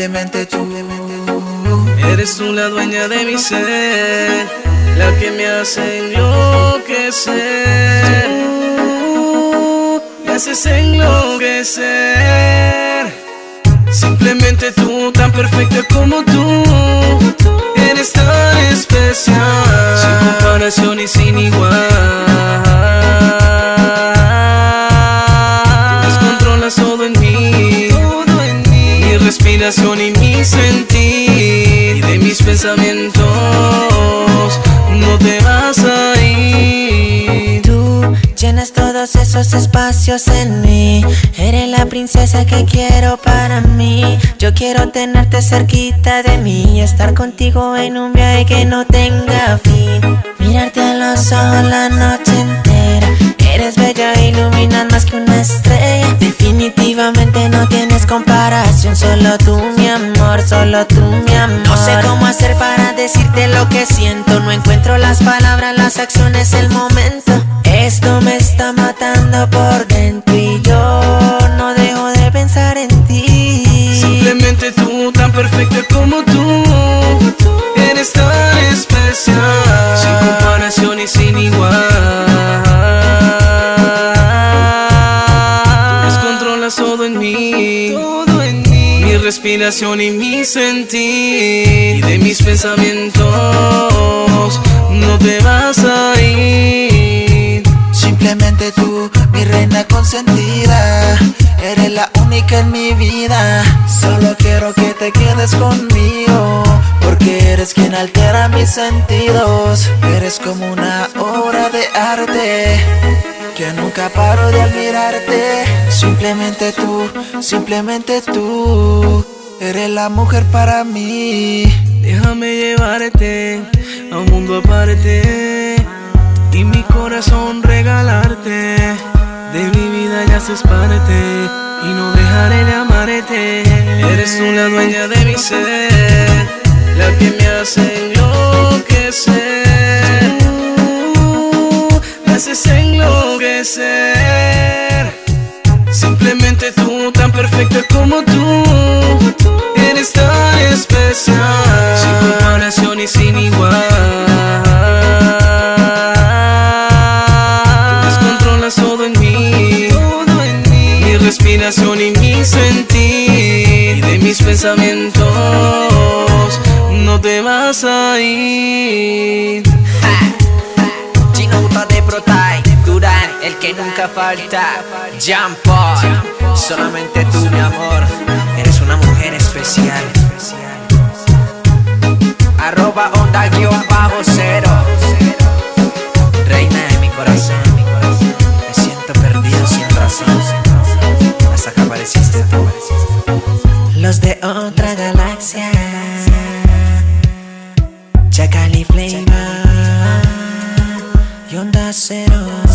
simplemente tú. Eres tú la dueña de mi ser, la que me hace enloquecer. Me haces enloquecer. Simplemente tú, tan perfecta como tú. Eres tan especial, sin comparación y sin igual. Respiración y mi sentir. Y de mis pensamientos no te vas a ir. Tú llenas todos esos espacios en mí. Eres la princesa que quiero para mí. Yo quiero tenerte cerquita de mí. y Estar contigo en un viaje que no tenga fin. Mirarte a los ojos la noche entera. Eres bella, iluminas más que una estrella. Definitivamente Solo tú, mi amor, solo tú, mi amor. No sé cómo hacer para decirte lo que siento. No encuentro las palabras, las acciones, el momento. Esto me está matando por dentro y yo no dejo de pensar en ti. Simplemente tú, tan perfecta como tú. Eres tan especial, sin comparación y sin igual. Descontrolas todo en mí, mi respiración y mi sentir. Y de mis pensamientos no te vas a ir. Simplemente tú, mi reina consentida. Eres la única en mi vida. Solo quiero que te quedes conmigo. Porque eres quien altera mis sentidos. Eres como una obra de arte. Que nunca paro de admirarte. Simplemente tú, simplemente tú. Eres la mujer para mí. Déjame llevarte a un mundo aparte y mi corazón regalarte. De mi vida ya haces parte y no dejaré de amarte. Eres la dueña de mi ser, la que me hace enloquecer. Enloquecer. Simplemente tú, tan perfecta como tú. Eres tan especial, sin comparación y sin igual. Descontrolas todo en mí, mi respiración y mi sentir. Y de mis pensamientos no te vas a ir. Chino de Protai, Durán, el que nunca falta. Jean Paul Solamente tú mi amor. Eres una mujer especial. Arroba onda guion bajo cero. Reina de mi corazón. Me siento perdido sin razón. Hasta que apareciste Los de otra galaxia. Chacal y Flame Y onda cero.